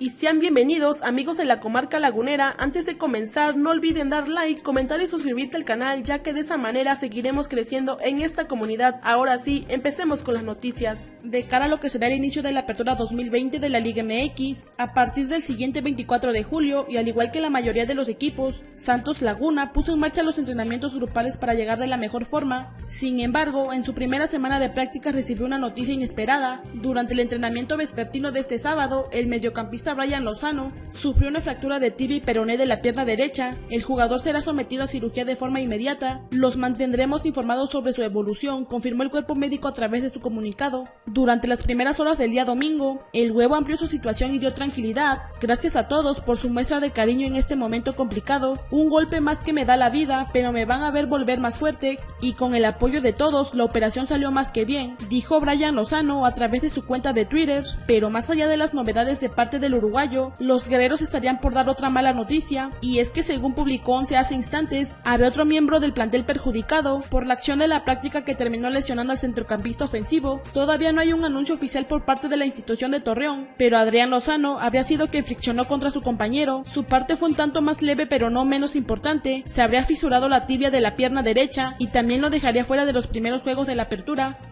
y sean bienvenidos amigos de la comarca lagunera. Antes de comenzar no olviden dar like, comentar y suscribirte al canal ya que de esa manera seguiremos creciendo en esta comunidad. Ahora sí, empecemos con las noticias. De cara a lo que será el inicio de la apertura 2020 de la Liga MX, a partir del siguiente 24 de julio y al igual que la mayoría de los equipos, Santos Laguna puso en marcha los entrenamientos grupales para llegar de la mejor forma. Sin embargo, en su primera semana de prácticas recibió una noticia inesperada. Durante el entrenamiento vespertino de este sábado, el mediocampista Brian Lozano sufrió una fractura de tibia y peroné de la pierna derecha. El jugador será sometido a cirugía de forma inmediata. Los mantendremos informados sobre su evolución, confirmó el cuerpo médico a través de su comunicado. Durante las primeras horas del día domingo, el huevo amplió su situación y dio tranquilidad. Gracias a todos por su muestra de cariño en este momento complicado. Un golpe más que me da la vida, pero me van a ver volver más fuerte y con el apoyo de todos la operación salió más que bien, dijo Brian Lozano a través de su cuenta de Twitter. Pero más allá de las novedades de parte del uruguayo, los guerreros estarían por dar otra mala noticia, y es que según publicó 11 hace instantes, había otro miembro del plantel perjudicado por la acción de la práctica que terminó lesionando al centrocampista ofensivo. Todavía no hay un anuncio oficial por parte de la institución de Torreón, pero Adrián Lozano habría sido quien friccionó contra su compañero. Su parte fue un tanto más leve pero no menos importante, se habría fisurado la tibia de la pierna derecha y también lo dejaría fuera de los primeros juegos de la apertura.